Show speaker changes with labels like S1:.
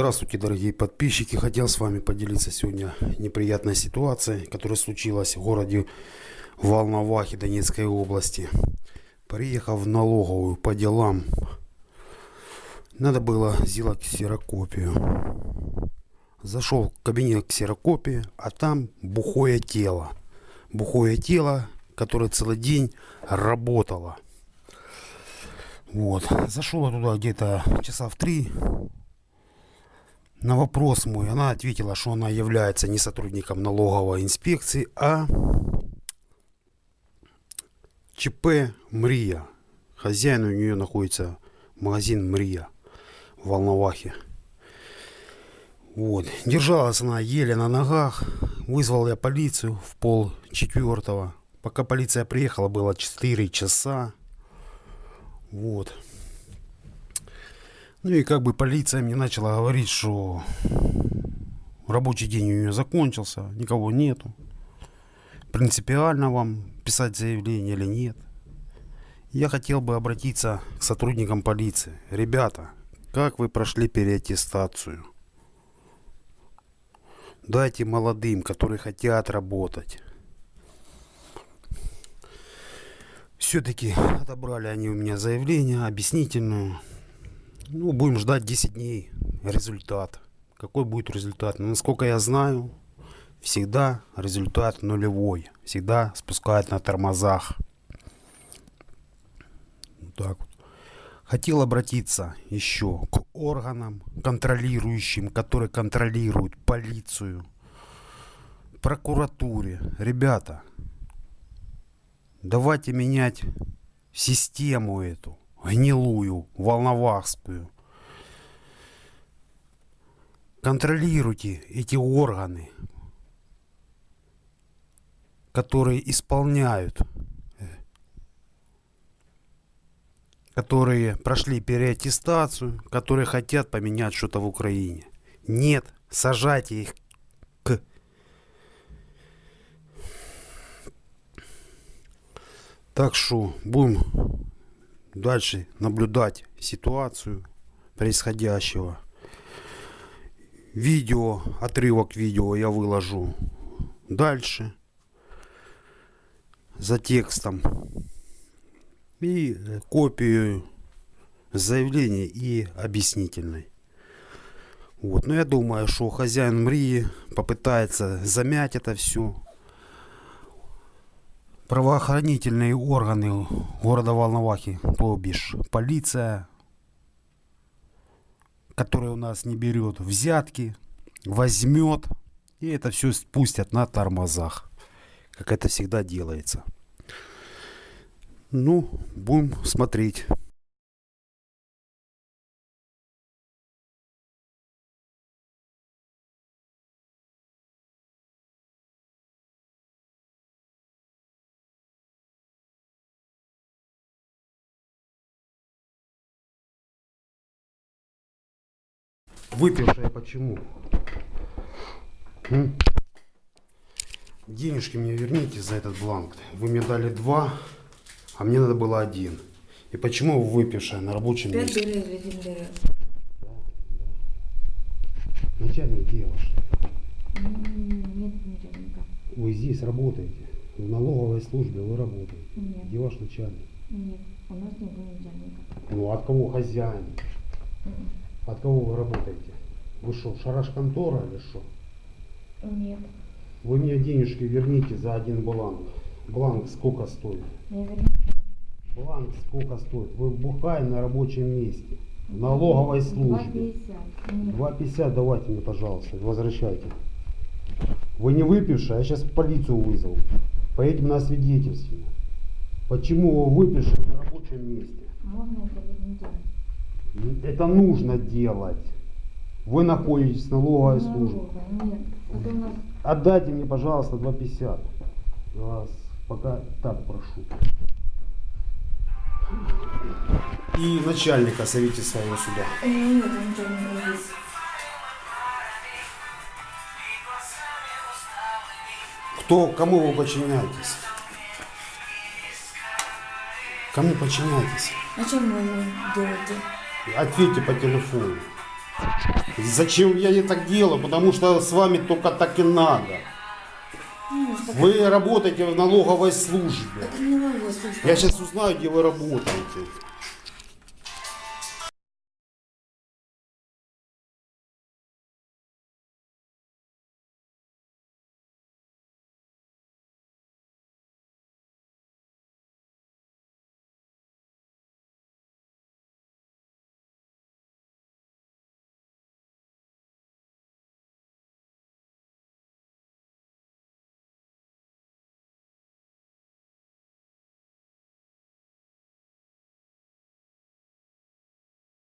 S1: Здравствуйте, дорогие подписчики. Хотел с вами поделиться сегодня неприятной ситуацией, которая случилась в городе Волновахе Донецкой области. Приехав в налоговую по делам, надо было сделать ксерокопию. Зашел в кабинет ксерокопии, а там бухое тело. Бухое тело, которое целый день работало. Вот. Зашел туда где-то часа в три, на вопрос мой она ответила, что она является не сотрудником налоговой инспекции, а ЧП «Мрия». Хозяин у нее находится магазин «Мрия» в Волновахе. Вот. Держалась она еле на ногах. Вызвал я полицию в пол четвертого. Пока полиция приехала, было 4 часа. Вот. Ну и как бы полиция мне начала говорить, что рабочий день у нее закончился, никого нету. Принципиально вам писать заявление или нет. Я хотел бы обратиться к сотрудникам полиции. Ребята, как вы прошли переаттестацию? Дайте молодым, которые хотят работать. Все-таки отобрали они у меня заявление объяснительную. Ну, будем ждать 10 дней результат. Какой будет результат? Ну, насколько я знаю, всегда результат нулевой. Всегда спускают на тормозах. Вот так вот. Хотел обратиться еще к органам контролирующим, которые контролируют полицию, прокуратуре. Ребята, давайте менять систему эту гнилую, волновахскую. Контролируйте эти органы, которые исполняют, которые прошли переаттестацию, которые хотят поменять что-то в Украине. Нет, сажайте их к Так что будем дальше наблюдать ситуацию происходящего. Видео, отрывок видео я выложу дальше за текстом и копию заявления и объяснительной. Вот. Но я думаю, что хозяин Мрии попытается замять это все правоохранительные органы города Волновахи, то бишь полиция, которая у нас не берет взятки, возьмет и это все спустят на тормозах, как это всегда делается. Ну, будем смотреть. Выпившая почему? М? Денежки мне верните за этот бланк. Вы мне дали два, а мне надо было один. И почему вы выпившая на рабочем месте?
S2: один берез.
S1: Начальник?
S2: М, Нет начальника.
S1: Вы здесь работаете. В налоговой службе вы работаете.
S2: Нет.
S1: Где ваш начальник?
S2: Нет, у нас не было начальника.
S1: Ну, от кого хозяин?
S2: М,
S1: От кого вы работаете? Вы что, шараш контора или что?
S2: Нет,
S1: Вы мне денежки верните за один бланк. Бланк сколько стоит?
S2: не верю.
S1: Бланк сколько стоит? Вы бухаете на рабочем месте. В налоговой службе.
S2: 2,50. Нет.
S1: 2,50 давайте мне, пожалуйста, возвращайте. Вы не выпившие, я сейчас полицию вызову. Поедем на свидетельствие. Почему вы выпившие на рабочем месте?
S2: Можно это не делать?
S1: Это нужно делать. Вы находитесь в налоговой службе.
S2: Нас
S1: Отдайте мне, пожалуйста, 2,50. Я вас пока так прошу. И начальника зовите своего сюда.
S2: э, нет начальника здесь.
S1: Кто, кому вы подчиняетесь? Кому подчиняетесь?
S2: А чем вы делаете?
S1: Ответьте по телефону. Зачем я так делаю? Потому что с вами только так и надо. Вы работаете в налоговой службе.
S2: это.
S1: Я сейчас узнаю, где вы работаете.